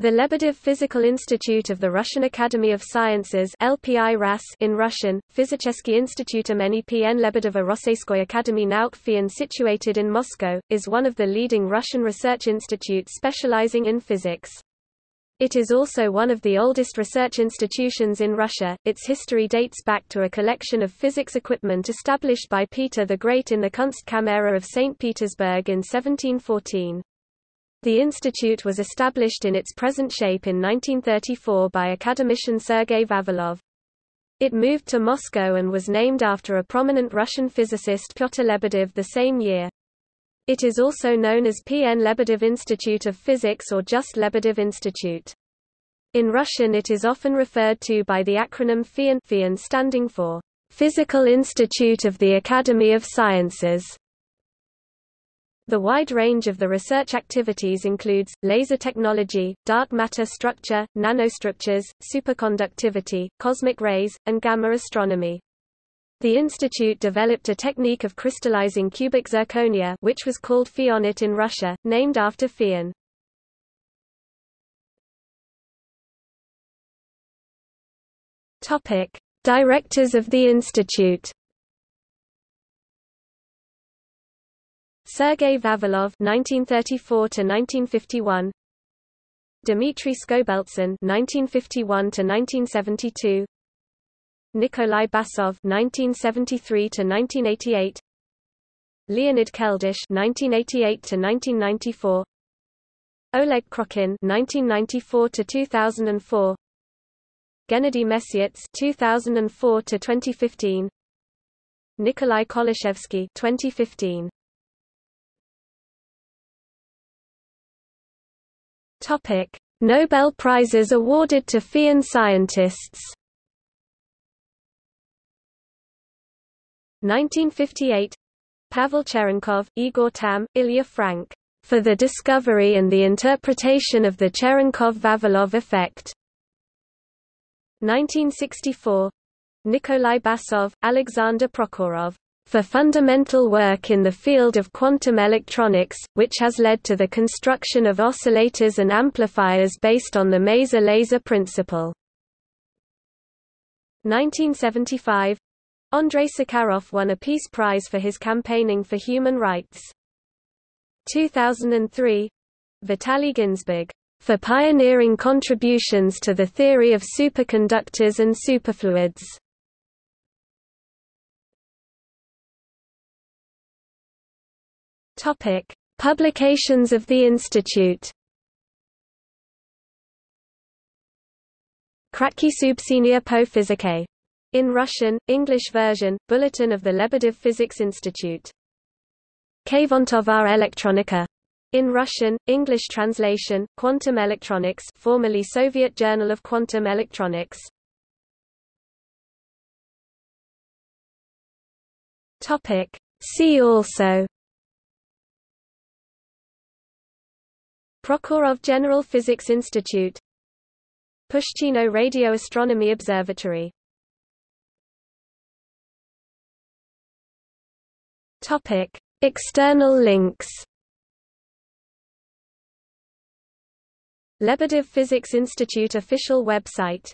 The Lebedev Physical Institute of the Russian Academy of Sciences LPI RAS in Russian, Fizический институт имени PN Lebedeva Rosseyskoy Academy Nauk FIAN situated in Moscow, is one of the leading Russian research institutes specializing in physics. It is also one of the oldest research institutions in Russia. Its history dates back to a collection of physics equipment established by Peter the Great in the Kunstkamera of St. Petersburg in 1714. The institute was established in its present shape in 1934 by academician Sergei Vavilov. It moved to Moscow and was named after a prominent Russian physicist Pyotr Lebedev the same year. It is also known as P.N. Lebedev Institute of Physics or just Lebedev Institute. In Russian it is often referred to by the acronym FIAN, FIAN standing for Physical Institute of the Academy of Sciences. The wide range of the research activities includes, laser technology, dark matter structure, nanostructures, superconductivity, cosmic rays, and gamma astronomy. The institute developed a technique of crystallizing cubic zirconia which was called Fianit in Russia, named after FIAN. Directors of the institute Sergei Vavilov (1934–1951), Dmitry Skobeltsyn (1951–1972), Nikolai Basov (1973–1988), Leonid Keldysh (1988–1994), Oleg Krokhin (1994–2004), Gennady Mesyats (2004–2015), Nikolai Kolachevsky (2015). Topic: Nobel Prizes awarded to FIAN scientists. 1958 Pavel Cherenkov, Igor Tamm, Ilya Frank, for the discovery and the interpretation of the Cherenkov-Vavilov effect. 1964 Nikolai Basov, Alexander Prokhorov, for fundamental work in the field of quantum electronics, which has led to the construction of oscillators and amplifiers based on the maser laser principle. 1975 Andrei Sakharov won a Peace Prize for his campaigning for human rights. 2003 Vitaly Ginzburg, for pioneering contributions to the theory of superconductors and superfluids. Topic: Publications of the institute. Kratkie Soobshcheniya po Fizike. In Russian, English version, Bulletin of the Lebedev Physics Institute. Kvantovaya Elektronika. In Russian, English translation, Quantum Electronics formerly Soviet Journal of Quantum Electronics. See also Prokhorov General Physics Institute. Pushchino Radio Astronomy Observatory. Topic: External links. Lebedev Physics Institute official website